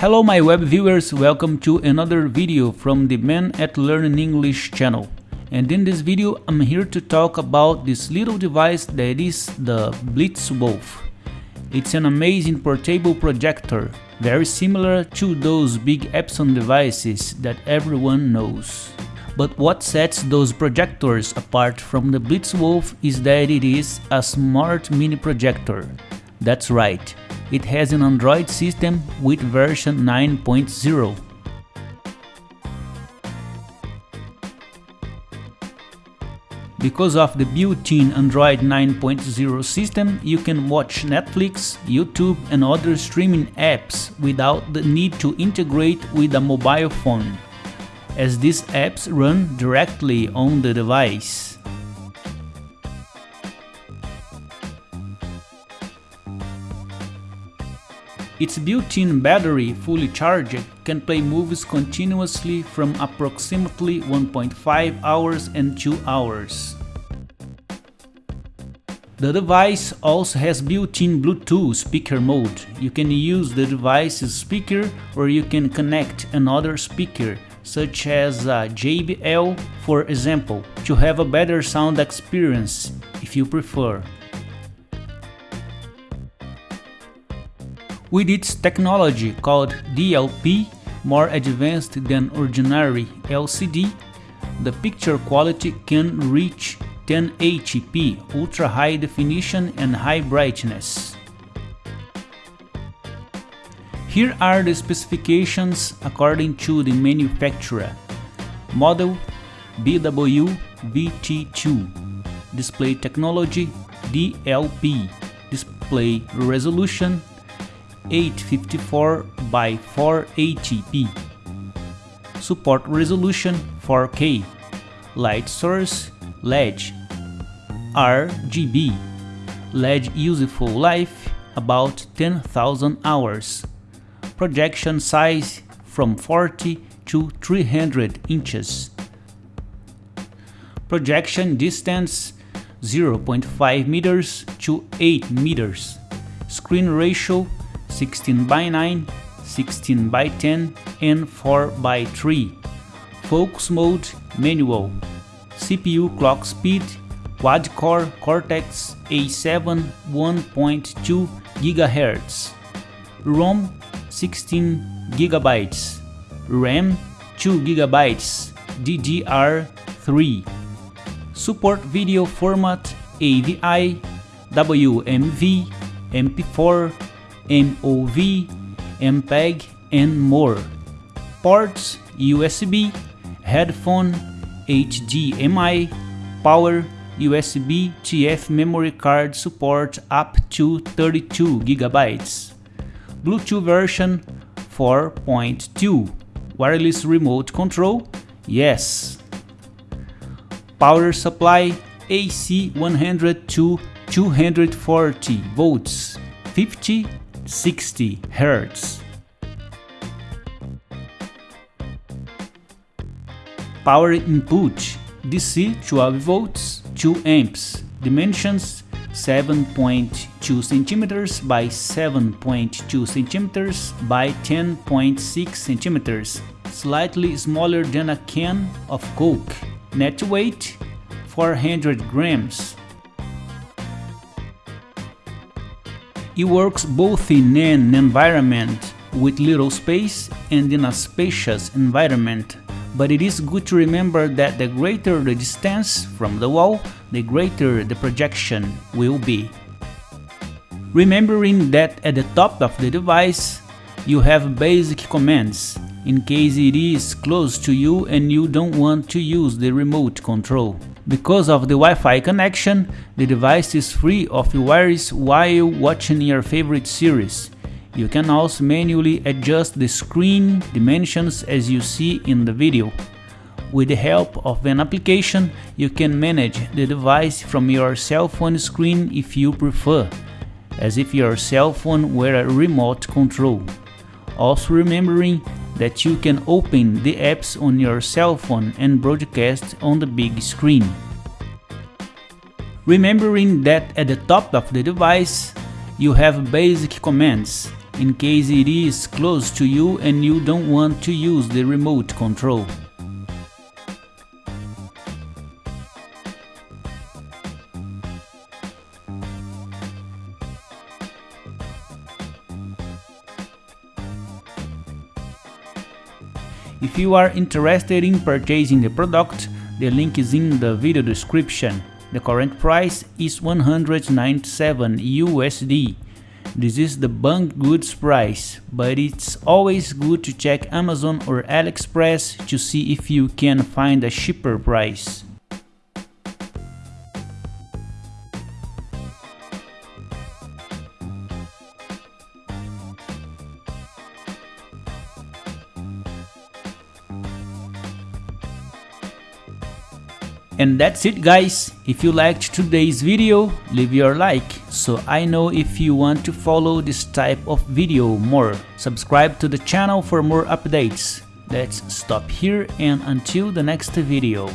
Hello my web viewers, welcome to another video from the Man at Learning English channel. And in this video I'm here to talk about this little device that is the Blitzwolf. It's an amazing portable projector, very similar to those big Epson devices that everyone knows. But what sets those projectors apart from the Blitzwolf is that it is a smart mini projector. That's right, it has an Android system with version 9.0. Because of the built-in Android 9.0 system, you can watch Netflix, YouTube and other streaming apps without the need to integrate with a mobile phone, as these apps run directly on the device. Its built-in battery, fully charged, can play movies continuously from approximately 1.5 hours and 2 hours. The device also has built-in Bluetooth speaker mode. You can use the device's speaker or you can connect another speaker such as uh, a JBL for example to have a better sound experience if you prefer. With its technology called DLP, more advanced than ordinary LCD, the picture quality can reach 1080p, ultra high definition and high brightness. Here are the specifications according to the manufacturer. Model BW-VT2 Display technology DLP Display resolution 854 by 480p. Support resolution 4K. Light source LED. RGB. LED useful life about 10,000 hours. Projection size from 40 to 300 inches. Projection distance 0.5 meters to 8 meters. Screen ratio 16 by 9, 16 by 10 and 4 by 3. Focus mode manual. CPU clock speed quad-core Cortex A7 1.2 GHz. ROM 16 GB. RAM 2 GB DDR3. Support video format AVI, WMV, MP4, MOV, MPEG and more. Ports USB, headphone, HDMI, power, USB TF memory card support up to 32 GB. Bluetooth version 4.2. Wireless remote control? Yes. Power supply AC 100 to 240 volts, 50 60 Hz. Power input DC 12 volts 2 amps dimensions 7.2 cm by 7.2 cm by 10.6 cm slightly smaller than a can of coke net weight 400 grams It works both in an environment with little space and in a spacious environment, but it is good to remember that the greater the distance from the wall, the greater the projection will be. Remembering that at the top of the device, you have basic commands, in case it is close to you and you don't want to use the remote control. Because of the Wi-Fi connection, the device is free of wires while watching your favorite series. You can also manually adjust the screen dimensions as you see in the video. With the help of an application, you can manage the device from your cell phone screen if you prefer, as if your cell phone were a remote control. Also remembering that you can open the apps on your cell phone and broadcast on the big screen. Remembering that at the top of the device, you have basic commands, in case it is close to you and you don't want to use the remote control. If you are interested in purchasing the product, the link is in the video description. The current price is 197 USD. This is the Banggood's price, but it's always good to check Amazon or AliExpress to see if you can find a cheaper price. And that's it guys, if you liked today's video, leave your like, so I know if you want to follow this type of video more. Subscribe to the channel for more updates. Let's stop here and until the next video.